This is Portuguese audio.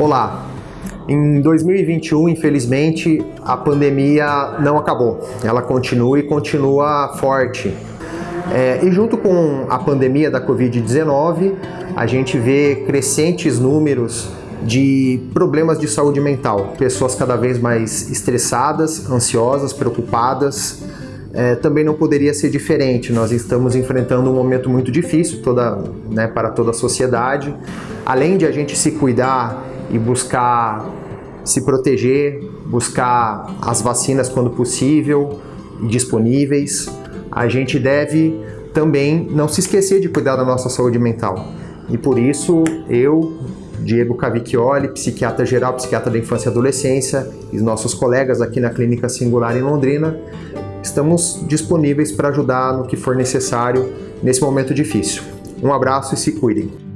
Olá! Em 2021, infelizmente, a pandemia não acabou. Ela continua e continua forte. É, e junto com a pandemia da Covid-19, a gente vê crescentes números de problemas de saúde mental. Pessoas cada vez mais estressadas, ansiosas, preocupadas. É, também não poderia ser diferente. Nós estamos enfrentando um momento muito difícil toda, né, para toda a sociedade. Além de a gente se cuidar e buscar se proteger, buscar as vacinas quando possível e disponíveis, a gente deve também não se esquecer de cuidar da nossa saúde mental. E por isso eu, Diego Cavicchioli, psiquiatra geral, psiquiatra da infância e adolescência, e nossos colegas aqui na Clínica Singular em Londrina, estamos disponíveis para ajudar no que for necessário nesse momento difícil. Um abraço e se cuidem.